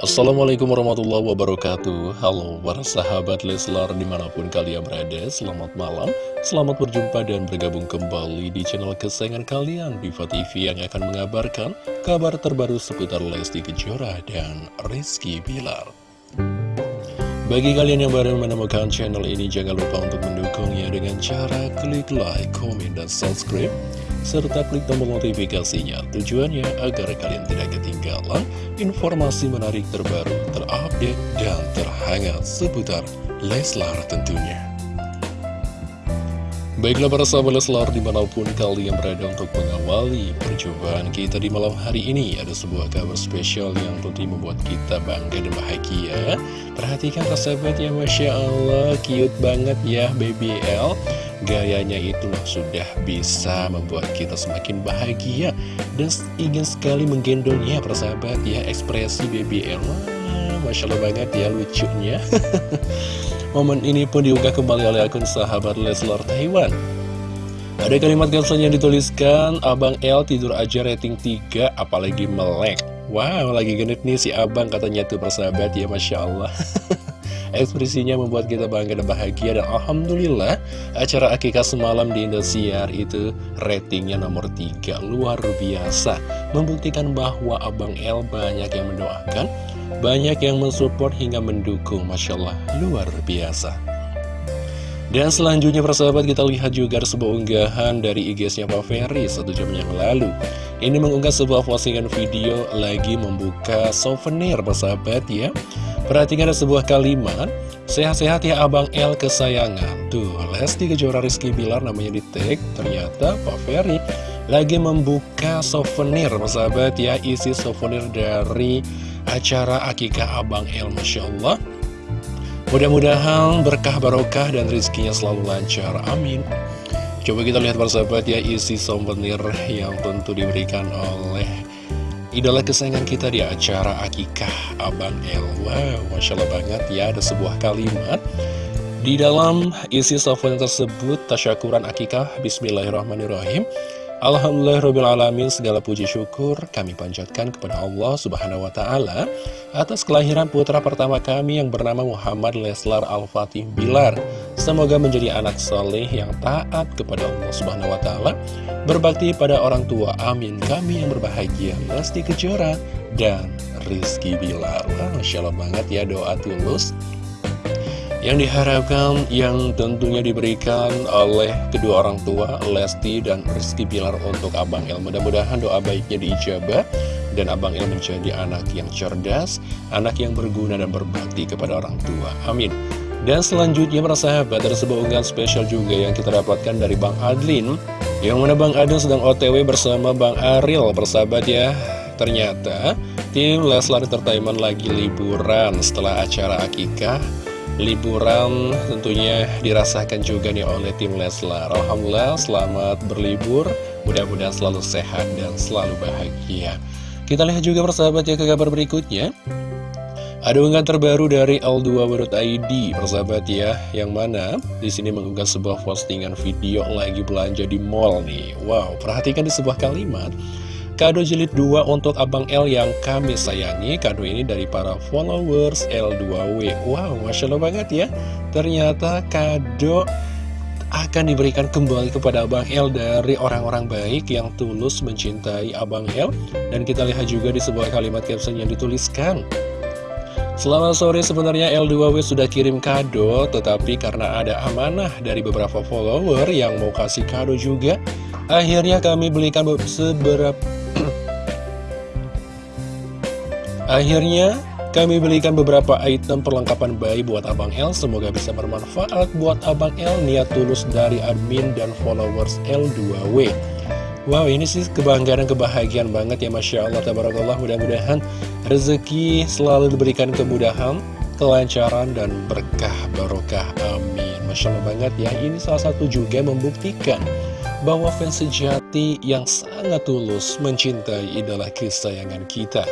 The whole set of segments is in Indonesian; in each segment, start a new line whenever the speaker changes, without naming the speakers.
Assalamualaikum warahmatullahi wabarakatuh. Halo para sahabat Leslar di mana pun kalian berada Selamat malam, selamat berjumpa dan bergabung kembali di channel kesayangan kalian Diva TV yang akan mengabarkan kabar terbaru seputar Lesti Kejora dan Rizky Bilar. Bagi kalian yang baru menemukan channel ini jangan lupa untuk mendukungnya dengan cara klik like, komen, dan subscribe serta klik tombol notifikasinya. Tujuannya agar kalian tidak ketinggalan informasi menarik terbaru, terupdate, dan terhangat seputar Leslar tentunya. Baiklah para sahabat Leslar di mana pun kalian berada untuk mengawali perjumpaan kita di malam hari ini Ada sebuah kabar spesial yang tentu membuat kita bangga dan bahagia. Perhatikan para sahabat ya Masya Allah cute banget ya Baby L Gayanya itu sudah bisa membuat kita semakin bahagia Dan ingin sekali menggendongnya persahabat ya Ekspresi BBL Masya Allah banget ya lucunya. Momen ini pun diunggah kembali oleh akun sahabat Leslar Taiwan. Ada kalimat caption yang dituliskan Abang L tidur aja rating 3 apalagi melek. Wow lagi genit nih si abang katanya tuh persahabat ya Masya Allah Ekspresinya membuat kita bangga dan bahagia Dan Alhamdulillah acara akikah semalam di Indosiar itu ratingnya nomor 3 Luar biasa. Membuktikan bahwa Abang L banyak yang mendoakan Banyak yang mensupport hingga mendukung. Masya Allah luar biasa. Dan selanjutnya persahabat kita lihat juga sebuah unggahan dari IG-nya Pak Ferry satu jam yang lalu. Ini mengunggah sebuah postingan video lagi membuka souvenir persahabat ya Perhatikan ada sebuah kalimat Sehat-sehat ya Abang L kesayangan. Tuh, Lesti Kejora Rizky Bilar namanya di tag Ternyata Pak Ferry lagi membuka souvenir sahabat ya Isi souvenir dari acara Akikah Abang L Masya Allah. Mudah-mudahan berkah barokah dan rizkinya selalu lancar. Amin. Coba kita lihat sahabat ya isi souvenir yang tentu diberikan oleh idola kesayangan kita di acara Akikah Abang El. Wow, Masya Allah banget ya, ada sebuah kalimat. Di dalam isi software tersebut, tasyakuran Akikah Bismillahirrahmanirrahim Alhamdulillahirrahmanirrahim segala puji syukur kami panjatkan kepada Allah subhanahu wa ta'ala Atas kelahiran putra pertama kami yang bernama Muhammad Leslar Al-Fatih Bilar. Semoga menjadi anak soleh yang taat kepada Allah subhanahu wa ta'ala Berbakti pada orang tua, amin. Kami yang berbahagia, Lesti Kejora dan Rizky Bilar. Masya Allah banget ya doa tulus yang diharapkan yang tentunya diberikan oleh kedua orang tua Lesti dan Rizky Pilar untuk Abang El. Mudah-mudahan doa baiknya diijabah dan Abang El menjadi anak yang cerdas anak yang berguna dan berbakti kepada orang tua. Amin. Dan selanjutnya para sahabat ada sebuah unggahan spesial juga yang kita dapatkan dari Bang Adlin yang mana Bang Adlin sedang otw bersama Bang Ariel. Persahabat ya ternyata tim Leslar Entertainment lagi liburan setelah acara akikah liburan tentunya dirasakan juga nih oleh tim Leslar. Alhamdulillah selamat berlibur. Mudah-mudahan selalu sehat dan selalu bahagia. Kita lihat juga persahabat ya ke kabar berikutnya. Ada unggahan terbaru dari L2.id persahabat ya yang mana di sini mengunggah sebuah postingan video lagi belanja di mall nih. Wow perhatikan di sebuah kalimat Kado jilid 2 untuk Abang L yang kami sayangi. Kado ini dari para followers L2W Wow, Masya Allah banget ya. Ternyata kado akan diberikan kembali kepada Abang L dari orang-orang baik yang tulus mencintai Abang L. Dan kita lihat juga di sebuah kalimat caption yang dituliskan. Selamat sore sebenarnya L2W sudah kirim kado Tetapi karena ada amanah dari beberapa follower yang mau kasih kado juga Akhirnya kami belikan seberapa Akhirnya, kami belikan beberapa item perlengkapan bayi buat Abang L Semoga bisa bermanfaat buat Abang L Niat tulus dari admin dan followers L2W Wow ini sih kebanggaan dan kebahagiaan banget ya Masya Allah. Tabarakallah mudah-mudahan rezeki selalu diberikan kemudahan Kelancaran dan berkah barokah. Amin. Masya Allah banget ya. Ini salah satu juga membuktikan bahwa fans sejati yang sangat tulus mencintai idola kesayangan kita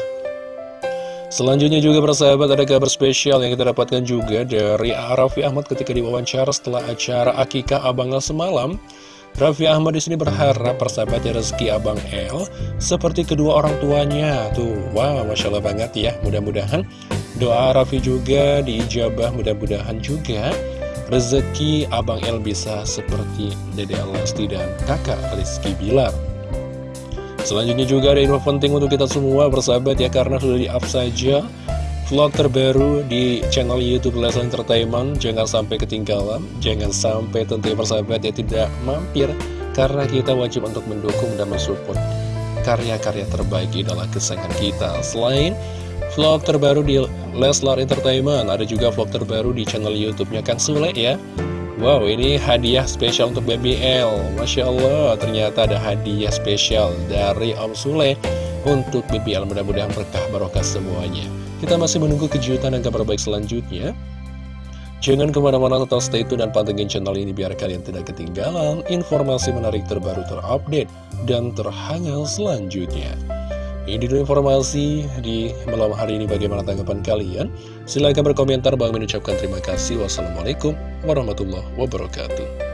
Selanjutnya juga persahabat ada kabar spesial yang kita dapatkan juga dari Raffi Ahmad ketika diwawancara setelah acara Akikah Abangnya semalam. Raffi Ahmad di sini berharap persahabatnya rezeki Abang El seperti kedua orang tuanya. Tuh, wow, Masya Allah banget ya. Mudah-mudahan doa Raffi juga diijabah, mudah-mudahan juga rezeki Abang El bisa seperti Dede Lesti dan kakak Rizky Bilar. Selanjutnya juga ada info penting untuk kita semua bersahabat ya karena sudah di-up saja vlog terbaru di channel Youtube Leslie Entertainment. Jangan sampai ketinggalan, jangan sampai tentunya persahabat ya tidak mampir Karena kita wajib untuk mendukung dan mensupport karya-karya terbaik idola kesayangan kita. Selain vlog terbaru di Leslar Entertainment Ada juga vlog terbaru di channel Youtubenya Kang Sule ya Wow, ini hadiah spesial untuk BBL Masya Allah, ternyata ada hadiah spesial dari Om Sule untuk BBL Mudah-mudahan berkah barokah semuanya kita masih menunggu kejutan dan kabar baik selanjutnya. Jangan ke mana-mana tetap stay tune dan pantengin channel ini biar kalian tidak ketinggalan informasi menarik terbaru terupdate dan terhangat selanjutnya. Ini dulu informasi di malam hari ini bagaimana tanggapan kalian. Silahkan berkomentar, bang mengucapkan terima kasih. Wassalamualaikum warahmatullahi wabarakatuh.